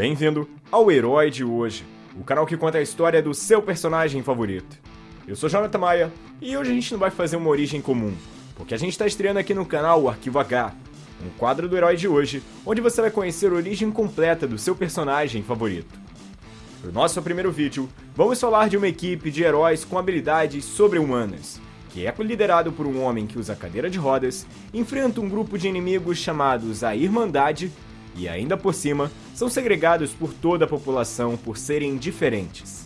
Bem-vindo ao Herói de Hoje, o canal que conta a história do seu personagem favorito. Eu sou Jonathan Maia e hoje a gente não vai fazer uma origem comum, porque a gente está estreando aqui no canal o Arquivo H, um quadro do Herói de Hoje, onde você vai conhecer a origem completa do seu personagem favorito. No nosso primeiro vídeo, vamos falar de uma equipe de heróis com habilidades sobre-humanas, que é liderado por um homem que usa cadeira de rodas, enfrenta um grupo de inimigos chamados a Irmandade e ainda por cima são segregados por toda a população por serem diferentes.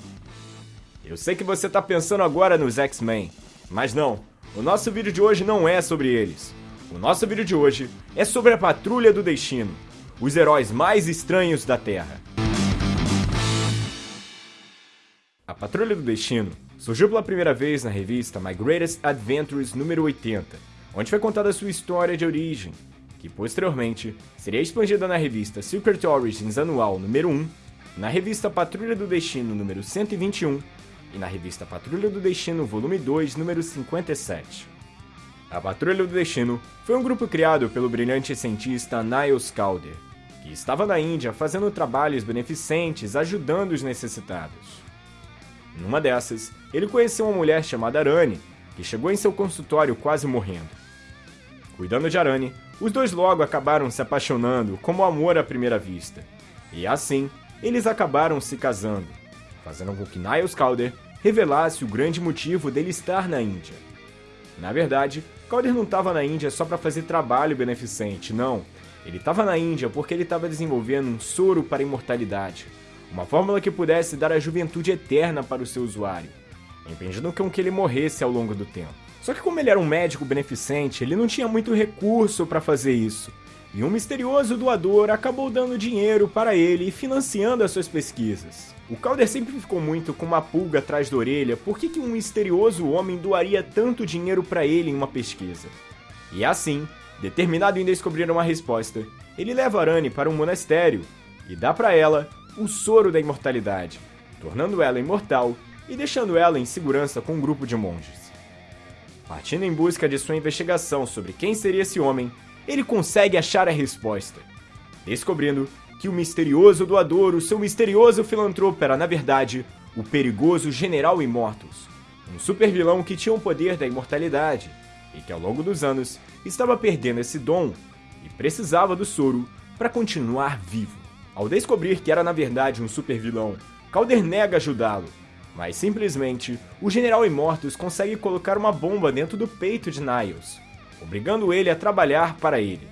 Eu sei que você está pensando agora nos X-Men, mas não, o nosso vídeo de hoje não é sobre eles. O nosso vídeo de hoje é sobre a Patrulha do Destino, os heróis mais estranhos da Terra. A Patrulha do Destino surgiu pela primeira vez na revista My Greatest Adventures número 80, onde foi contada sua história de origem, que posteriormente seria expandida na revista Secret Origins Anual número 1, na revista Patrulha do Destino número 121 e na revista Patrulha do Destino volume 2 número 57. A Patrulha do Destino foi um grupo criado pelo brilhante cientista Niles Calder, que estava na Índia fazendo trabalhos beneficentes ajudando os necessitados. Numa dessas, ele conheceu uma mulher chamada Arane, que chegou em seu consultório quase morrendo. Cuidando de Arane, os dois logo acabaram se apaixonando como amor à primeira vista. E assim, eles acabaram se casando, fazendo com que Niles Calder revelasse o grande motivo dele estar na Índia. Na verdade, Calder não estava na Índia só para fazer trabalho beneficente, não. Ele estava na Índia porque ele estava desenvolvendo um soro para a imortalidade, uma fórmula que pudesse dar a juventude eterna para o seu usuário, impedindo com que ele morresse ao longo do tempo. Só que como ele era um médico beneficente, ele não tinha muito recurso para fazer isso. E um misterioso doador acabou dando dinheiro para ele e financiando as suas pesquisas. O Calder sempre ficou muito com uma pulga atrás da orelha por que, um misterioso homem doaria tanto dinheiro para ele em uma pesquisa. E assim, determinado em descobrir uma resposta, ele leva Arane para um monastério e dá para ela o soro da imortalidade, tornando ela imortal e deixando ela em segurança com um grupo de monges. Partindo em busca de sua investigação sobre quem seria esse homem, ele consegue achar a resposta, descobrindo que o misterioso doador, o seu misterioso filantropo era, na verdade, o perigoso General Immortus, um supervilão que tinha o poder da imortalidade e que ao longo dos anos estava perdendo esse dom e precisava do soro para continuar vivo. Ao descobrir que era na verdade um supervilão, Calder nega ajudá-lo mas simplesmente, o General Immortus consegue colocar uma bomba dentro do peito de Niles, obrigando ele a trabalhar para ele.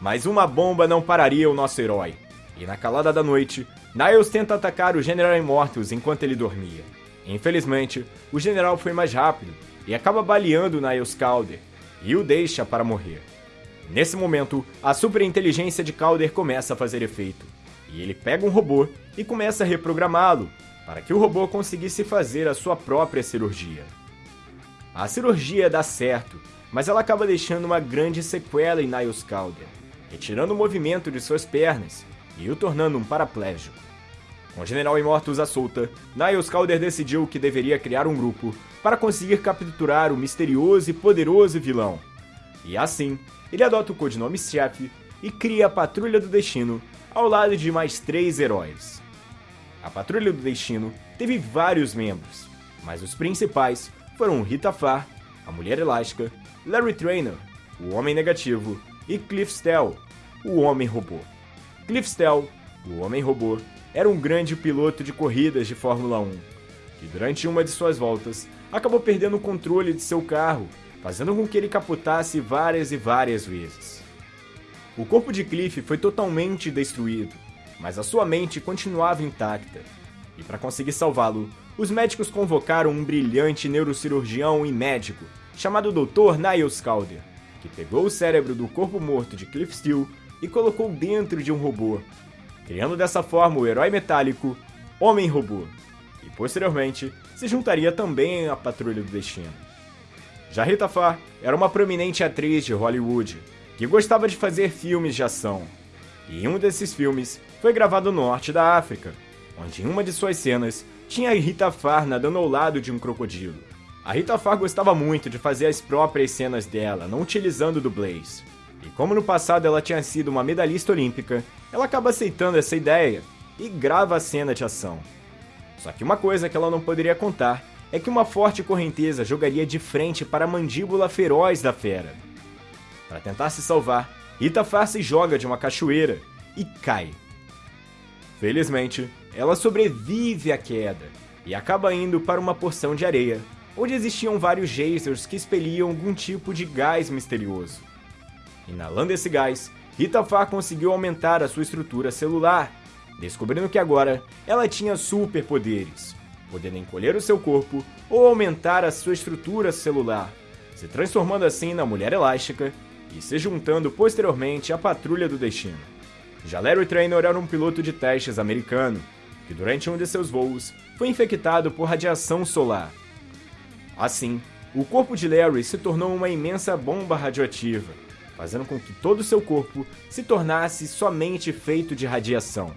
Mas uma bomba não pararia o nosso herói, e na calada da noite, Niles tenta atacar o General Immortus enquanto ele dormia. Infelizmente, o general foi mais rápido e acaba baleando Niles Calder e o deixa para morrer. Nesse momento, a superinteligência de Calder começa a fazer efeito, e ele pega um robô e começa a reprogramá-lo para que o robô conseguisse fazer a sua própria cirurgia. A cirurgia dá certo, mas ela acaba deixando uma grande sequela em Niles Calder, retirando o movimento de suas pernas e o tornando um paraplégico. Com o General Immortus à solta, Niles Calder decidiu que deveria criar um grupo para conseguir capturar o misterioso e poderoso vilão. E assim, ele adota o codinome Chefe e cria a Patrulha do Destino ao lado de mais três heróis. A Patrulha do Destino teve vários membros, mas os principais foram Rita Farr, a Mulher Elástica, Larry Trainer, o Homem Negativo, e Cliff Stell, o Homem Robô. Cliff Stell, o Homem Robô, era um grande piloto de corridas de Fórmula 1, que durante uma de suas voltas acabou perdendo o controle de seu carro, fazendo com que ele capotasse várias e várias vezes. O corpo de Cliff foi totalmente destruído, mas a sua mente continuava intacta. E para conseguir salvá-lo, os médicos convocaram um brilhante neurocirurgião e médico chamado Dr. Niles Calder, que pegou o cérebro do corpo morto de Cliff Steele e colocou dentro de um robô, criando dessa forma o herói metálico Homem-Robô, e posteriormente se juntaria também à Patrulha do Destino. Já Rita Farr era uma prominente atriz de Hollywood que gostava de fazer filmes de ação, e um desses filmes foi gravado no norte da África, onde em uma de suas cenas tinha Rita Farr nadando ao lado de um crocodilo. A Rita Farr gostava muito de fazer as próprias cenas dela, não utilizando dublês. E como no passado ela tinha sido uma medalhista olímpica, ela acaba aceitando essa ideia e grava a cena de ação. Só que uma coisa que ela não poderia contar é que uma forte correnteza jogaria de frente para a mandíbula feroz da fera. Para tentar se salvar, Itafar se joga de uma cachoeira e cai. Felizmente, ela sobrevive à queda e acaba indo para uma porção de areia, onde existiam vários geysers que expeliam algum tipo de gás misterioso. Inalando esse gás, Itafar conseguiu aumentar a sua estrutura celular, descobrindo que agora ela tinha superpoderes, podendo encolher o seu corpo ou aumentar a sua estrutura celular, se transformando assim na Mulher Elástica e se juntando posteriormente à Patrulha do Destino. Já Larry Trainor era um piloto de testes americano, que durante um de seus voos foi infectado por radiação solar. Assim, o corpo de Larry se tornou uma imensa bomba radioativa, fazendo com que todo seu corpo se tornasse somente feito de radiação.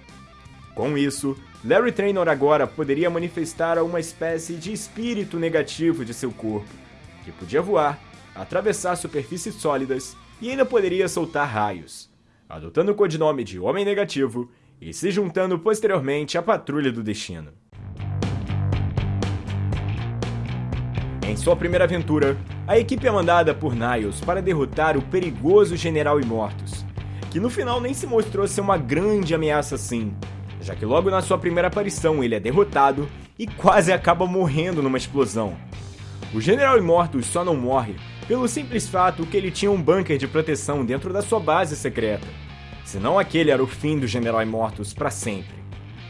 Com isso, Larry Trainor agora poderia manifestar uma espécie de espírito negativo de seu corpo, que podia voar, atravessar superfícies sólidas e ainda poderia soltar raios, adotando o codinome de Homem Negativo e se juntando posteriormente à Patrulha do Destino. Em sua primeira aventura, a equipe é mandada por Niles para derrotar o perigoso General Imortus, que no final nem se mostrou ser uma grande ameaça assim, já que logo na sua primeira aparição ele é derrotado e quase acaba morrendo numa explosão. O General Immortus só não morre pelo simples fato que ele tinha um bunker de proteção dentro da sua base secreta. Senão aquele era o fim do General Immortus para sempre.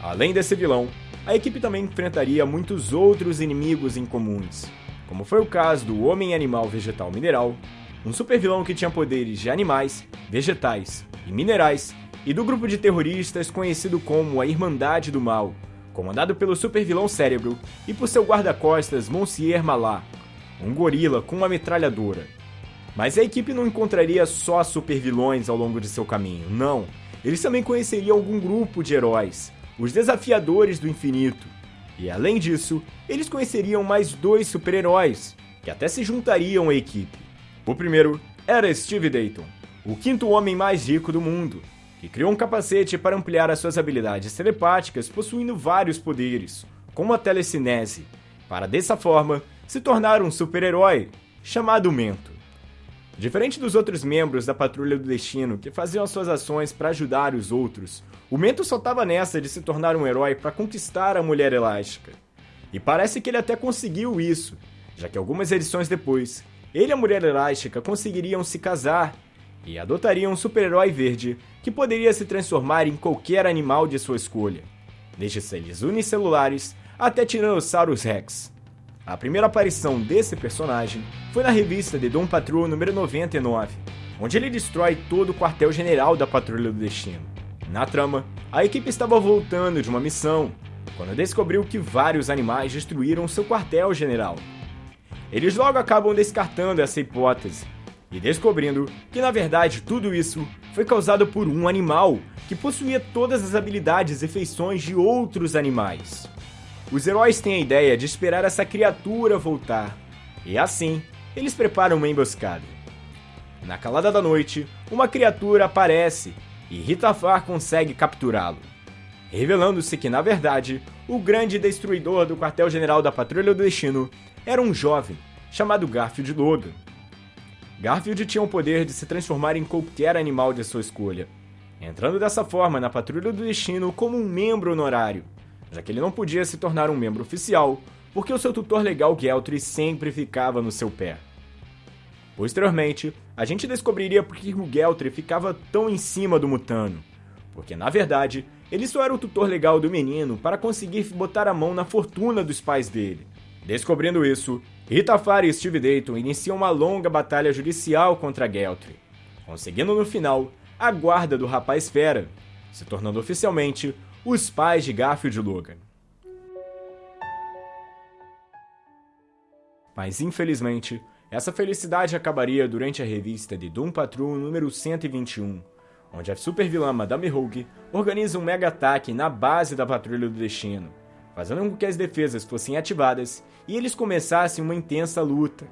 Além desse vilão, a equipe também enfrentaria muitos outros inimigos incomuns, como foi o caso do Homem Animal Vegetal Mineral, um super vilão que tinha poderes de animais, vegetais e minerais e do grupo de terroristas conhecido como a Irmandade do Mal, comandado pelo supervilão Cérebro e por seu guarda-costas Monsieur Malá, um gorila com uma metralhadora. Mas a equipe não encontraria só supervilões ao longo de seu caminho, não. Eles também conheceriam algum grupo de heróis, os Desafiadores do Infinito. E além disso, eles conheceriam mais dois super-heróis, que até se juntariam à equipe. O primeiro era Steve Dayton, o quinto homem mais rico do mundo, que criou um capacete para ampliar as suas habilidades telepáticas, possuindo vários poderes, como a telecinese, para dessa forma se tornar um super-herói chamado Mento. Diferente dos outros membros da Patrulha do Destino que faziam suas ações para ajudar os outros, o Mento só estava nessa de se tornar um herói para conquistar a Mulher Elástica. E parece que ele até conseguiu isso, já que algumas edições depois, ele e a Mulher Elástica conseguiriam se casar e adotaria um super-herói verde que poderia se transformar em qualquer animal de sua escolha, desde seres unicelulares até Tyrannosaurus Rex. A primeira aparição desse personagem foi na revista The Doom Patrol número 99, onde ele destrói todo o quartel-general da Patrulha do Destino. Na trama, a equipe estava voltando de uma missão, quando descobriu que vários animais destruíram seu quartel-general. Eles logo acabam descartando essa hipótese e descobrindo que na verdade tudo isso foi causado por um animal que possuía todas as habilidades e feições de outros animais. Os heróis têm a ideia de esperar essa criatura voltar, e assim eles preparam uma emboscada. Na calada da noite, uma criatura aparece e Ritafar consegue capturá-lo, revelando-se que na verdade o grande destruidor do quartel-general da Patrulha do Destino era um jovem chamado Garfield Logan. Garfield tinha o poder de se transformar em qualquer animal de sua escolha, entrando dessa forma na Patrulha do Destino como um membro honorário, já que ele não podia se tornar um membro oficial, porque o seu tutor legal Geltry sempre ficava no seu pé. Posteriormente, a gente descobriria por que o Geltry ficava tão em cima do Mutano, porque na verdade ele só era o tutor legal do menino para conseguir botar a mão na fortuna dos pais dele. Descobrindo isso, Itafari e Steve Dayton iniciam uma longa batalha judicial contra Geltry, conseguindo no final a guarda do rapaz fera, se tornando oficialmente os pais de Garfield Logan. Mas infelizmente, essa felicidade acabaria durante a revista de Doom Patrol número 121, onde a supervilã Madame Rogue organiza um mega ataque na base da Patrulha do Destino, fazendo com que as defesas fossem ativadas e eles começassem uma intensa luta.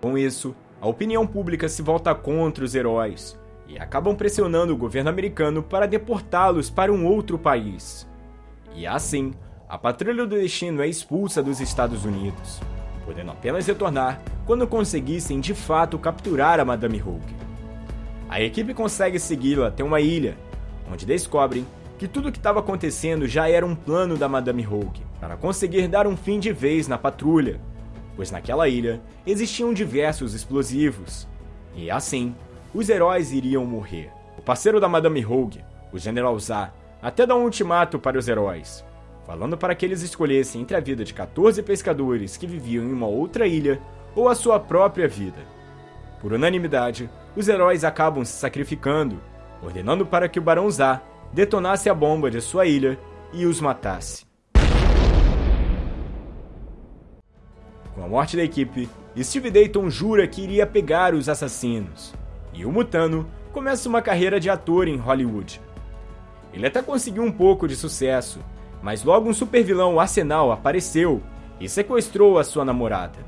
Com isso, a opinião pública se volta contra os heróis, e acabam pressionando o governo americano para deportá-los para um outro país. E assim, a Patrulha do Destino é expulsa dos Estados Unidos, podendo apenas retornar quando conseguissem de fato capturar a Madame Hulk. A equipe consegue segui-la até uma ilha, onde descobrem que tudo o que estava acontecendo já era um plano da Madame Hulk para conseguir dar um fim de vez na patrulha, pois naquela ilha existiam diversos explosivos. E assim, os heróis iriam morrer. O parceiro da Madame Hulk, o General Zah, até dá um ultimato para os heróis, falando para que eles escolhessem entre a vida de 14 pescadores que viviam em uma outra ilha ou a sua própria vida. Por unanimidade, os heróis acabam se sacrificando, ordenando para que o Barão Zah detonasse a bomba de sua ilha e os matasse. Com a morte da equipe, Steve Dayton jura que iria pegar os assassinos, e o Mutano começa uma carreira de ator em Hollywood. Ele até conseguiu um pouco de sucesso, mas logo um supervilão Arsenal apareceu e sequestrou a sua namorada.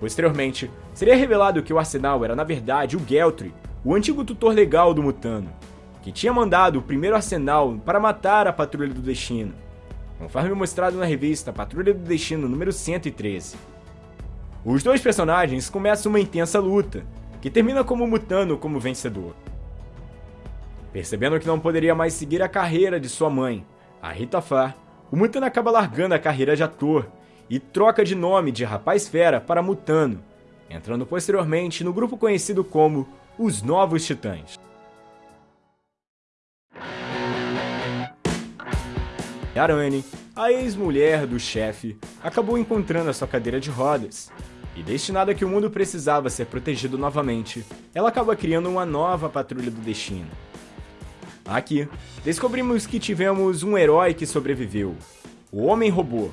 Posteriormente, seria revelado que o Arsenal era na verdade o Geltry, o antigo tutor legal do Mutano, que tinha mandado o primeiro arsenal para matar a Patrulha do Destino, conforme mostrado na revista Patrulha do Destino número 113. Os dois personagens começam uma intensa luta, que termina como Mutano como vencedor. Percebendo que não poderia mais seguir a carreira de sua mãe, a Rita Farr, o Mutano acaba largando a carreira de ator e troca de nome de Rapaz Fera para Mutano, entrando posteriormente no grupo conhecido como os Novos Titãs. Arane, a ex-mulher do chefe, acabou encontrando a sua cadeira de rodas. E destinada a que o mundo precisava ser protegido novamente, ela acaba criando uma nova patrulha do destino. Aqui, descobrimos que tivemos um herói que sobreviveu, o Homem-Robô,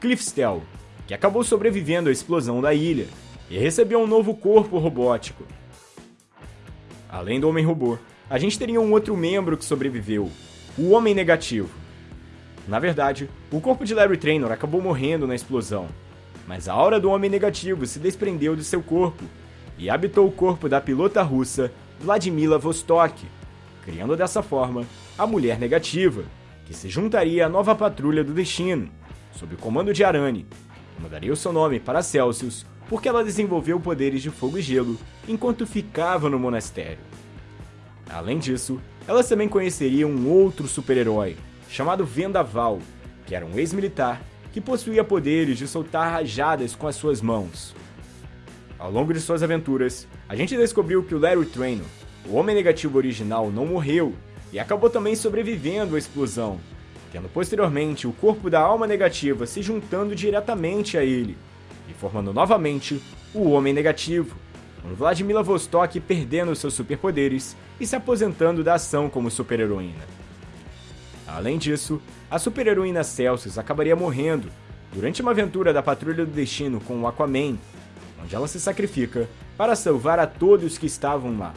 Cliff Stell, que acabou sobrevivendo à explosão da ilha e recebeu um novo corpo robótico. Além do Homem-Robô, a gente teria um outro membro que sobreviveu, o Homem Negativo. Na verdade, o corpo de Larry Trainor acabou morrendo na explosão, mas a aura do Homem Negativo se desprendeu de seu corpo e habitou o corpo da pilota russa Vladimila Vostok, criando dessa forma a Mulher Negativa, que se juntaria à nova patrulha do destino, sob o comando de Arane, mudaria o seu nome para Celsius porque ela desenvolveu poderes de fogo e gelo enquanto ficava no monastério. Além disso, ela também conheceria um outro super-herói, chamado Vendaval, que era um ex-militar que possuía poderes de soltar rajadas com as suas mãos. Ao longo de suas aventuras, a gente descobriu que o Larry Trainor, o Homem Negativo original, não morreu e acabou também sobrevivendo à explosão, tendo posteriormente o corpo da alma negativa se juntando diretamente a ele e formando novamente o Homem Negativo, com Vladimir Vostok perdendo seus superpoderes e se aposentando da ação como super-heroína. Além disso, a super-heroína Celsius acabaria morrendo durante uma aventura da Patrulha do Destino com o Aquaman, onde ela se sacrifica para salvar a todos que estavam lá.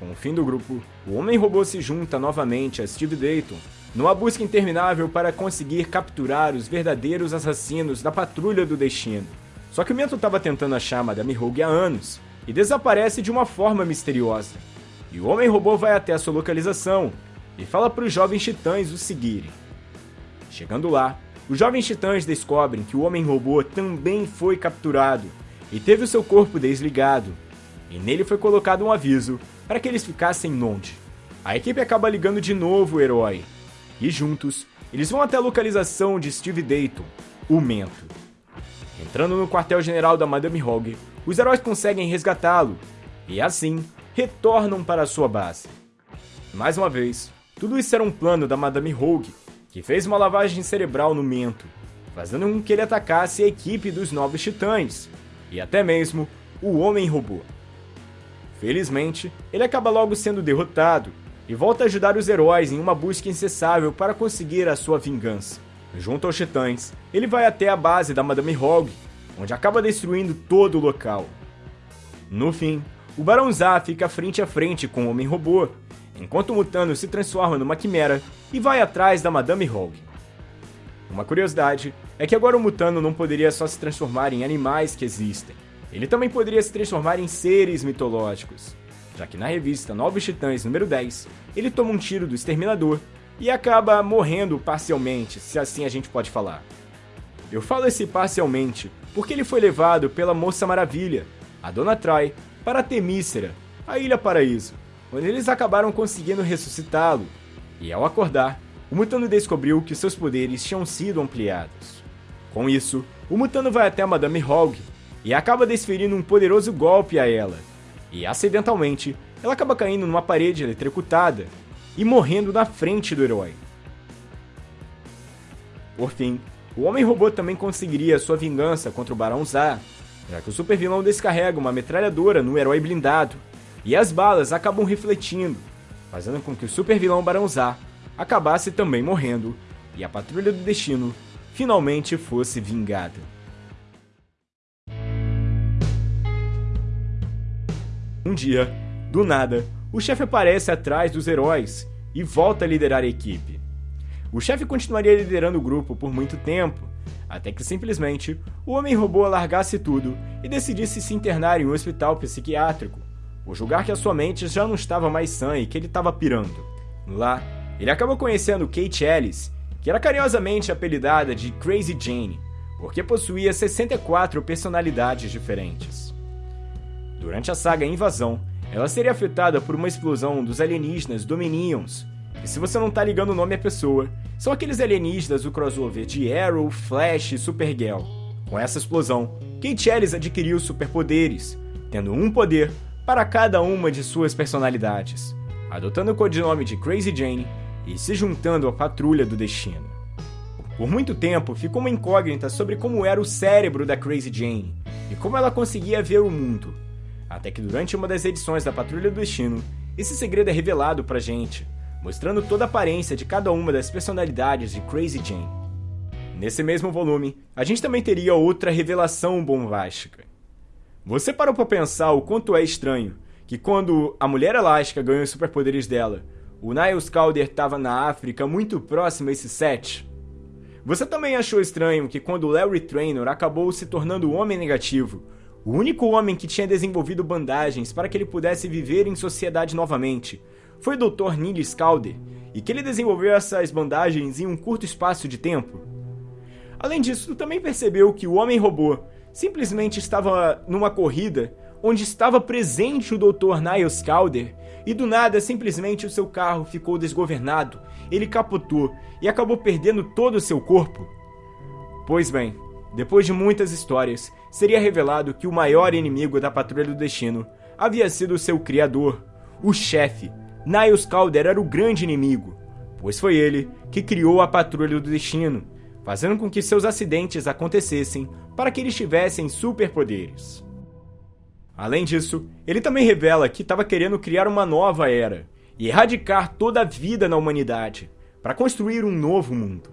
Com o fim do grupo, o Homem-Robô se junta novamente a Steve Dayton numa busca interminável para conseguir capturar os verdadeiros assassinos da Patrulha do Destino. Só que o Mento estava tentando achar Madame Rogue há anos e desaparece de uma forma misteriosa. E o Homem-Robô vai até a sua localização e fala para os jovens titãs o seguirem. Chegando lá, os jovens titãs descobrem que o Homem-Robô também foi capturado e teve o seu corpo desligado, e nele foi colocado um aviso para que eles ficassem longe. A equipe acaba ligando de novo o herói, e juntos, eles vão até a localização de Steve Dayton, o Mento. Entrando no quartel-general da Madame Hogg, os heróis conseguem resgatá-lo, e assim, retornam para sua base. Mais uma vez, tudo isso era um plano da Madame Rogue, que fez uma lavagem cerebral no Mento, fazendo com que ele atacasse a equipe dos Novos Titãs, e até mesmo o Homem-Robô. Felizmente, ele acaba logo sendo derrotado e volta a ajudar os heróis em uma busca incessável para conseguir a sua vingança. Junto aos Titãs, ele vai até a base da Madame Rogue, onde acaba destruindo todo o local. No fim, o Barão Zá fica frente a frente com o Homem-Robô enquanto o Mutano se transforma numa quimera e vai atrás da Madame Rogue. Uma curiosidade é que agora o Mutano não poderia só se transformar em animais que existem, ele também poderia se transformar em seres mitológicos, já que na revista Novos Titãs número 10, ele toma um tiro do Exterminador e acaba morrendo parcialmente, se assim a gente pode falar. Eu falo esse parcialmente porque ele foi levado pela Moça Maravilha, a Dona Troy, para Temícera, a Ilha Paraíso, onde eles acabaram conseguindo ressuscitá-lo. E ao acordar, o Mutano descobriu que seus poderes tinham sido ampliados. Com isso, o Mutano vai até Madame Hogg e acaba desferindo um poderoso golpe a ela. E acidentalmente, ela acaba caindo numa parede eletrocutada e morrendo na frente do herói. Por fim, o Homem-Robô também conseguiria sua vingança contra o Barão Zar, já que o supervilão descarrega uma metralhadora no herói blindado, e as balas acabam refletindo, fazendo com que o supervilão Barão Zar acabasse também morrendo, e a Patrulha do Destino finalmente fosse vingada. Um dia, do nada, o chefe aparece atrás dos heróis e volta a liderar a equipe. O chefe continuaria liderando o grupo por muito tempo, até que simplesmente o Homem-Robô largasse tudo e decidisse se internar em um hospital psiquiátrico, por julgar que a sua mente já não estava mais sã e que ele estava pirando. Lá, ele acaba conhecendo Kate Ellis, que era carinhosamente apelidada de Crazy Jane, porque possuía 64 personalidades diferentes. Durante a saga Invasão, ela seria afetada por uma explosão dos alienígenas Dominions, e se você não tá ligando o nome à pessoa, são aqueles alienígenas do crossover de Arrow, Flash e Supergirl. Com essa explosão, Kate Ellis adquiriu superpoderes, tendo um poder para cada uma de suas personalidades, adotando o codinome de Crazy Jane e se juntando à Patrulha do Destino. Por muito tempo ficou uma incógnita sobre como era o cérebro da Crazy Jane e como ela conseguia ver o mundo. Até que durante uma das edições da Patrulha do Destino, esse segredo é revelado pra gente, mostrando toda a aparência de cada uma das personalidades de Crazy Jane. Nesse mesmo volume, a gente também teria outra revelação bombástica. Você parou para pensar o quanto é estranho que quando a Mulher Elástica ganhou os superpoderes dela, o Niles Calder estava na África muito próximo a esse set? Você também achou estranho que quando Larry Trainor acabou se tornando o Homem Negativo, o único homem que tinha desenvolvido bandagens para que ele pudesse viver em sociedade novamente foi o Dr. Neil Scalder, e que ele desenvolveu essas bandagens em um curto espaço de tempo. Além disso, também percebeu que o Homem-Robô simplesmente estava numa corrida onde estava presente o Dr. Niles Calder e do nada simplesmente o seu carro ficou desgovernado, ele capotou e acabou perdendo todo o seu corpo? Pois bem, depois de muitas histórias, seria revelado que o maior inimigo da Patrulha do Destino havia sido seu criador, o chefe. Niles Calder era o grande inimigo, pois foi ele que criou a Patrulha do Destino, fazendo com que seus acidentes acontecessem para que eles tivessem superpoderes. Além disso, ele também revela que estava querendo criar uma nova era e erradicar toda a vida na humanidade para construir um novo mundo.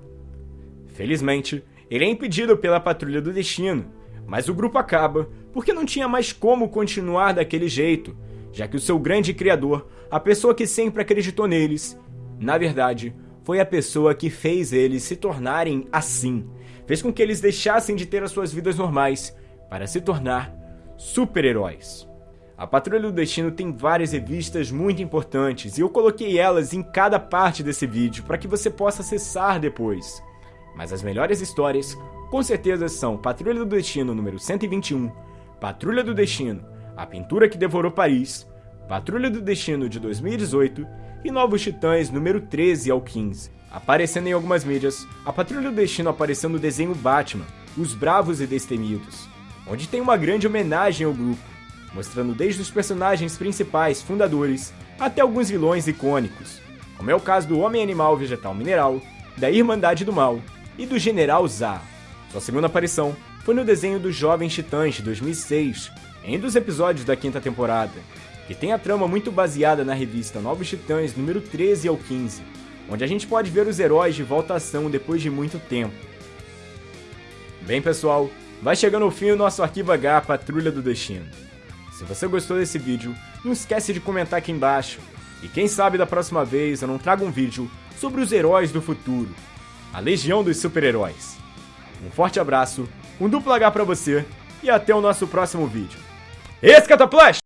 Felizmente, ele é impedido pela Patrulha do Destino, mas o grupo acaba porque não tinha mais como continuar daquele jeito, já que o seu grande criador, a pessoa que sempre acreditou neles, na verdade, foi a pessoa que fez eles se tornarem assim, fez com que eles deixassem de ter as suas vidas normais para se tornar super-heróis. A Patrulha do Destino tem várias revistas muito importantes e eu coloquei elas em cada parte desse vídeo para que você possa acessar depois. Mas as melhores histórias, com certeza, são Patrulha do Destino número 121, Patrulha do Destino, A Pintura que Devorou Paris, Patrulha do Destino de 2018 e Novos Titãs número 13 ao 15. Aparecendo em algumas mídias, a Patrulha do Destino apareceu no desenho Batman, Os Bravos e Destemidos, onde tem uma grande homenagem ao grupo, mostrando desde os personagens principais, fundadores, até alguns vilões icônicos, como é o caso do Homem Animal Vegetal Mineral, da Irmandade do Mal e do General Zar. Sua segunda aparição foi no desenho dos Jovens Titãs de 2006, em um dos episódios da quinta temporada, que tem a trama muito baseada na revista Novos Titãs número 13 ao 15, onde a gente pode ver os heróis de volta à ação depois de muito tempo. Bem pessoal, vai chegando ao fim o nosso Arquivo H Patrulha do Destino. Se você gostou desse vídeo, não esquece de comentar aqui embaixo. E quem sabe da próxima vez eu não trago um vídeo sobre os heróis do futuro, a Legião dos Super-Heróis. Um forte abraço, um duplo H pra você e até o nosso próximo vídeo. Esse Cataplash!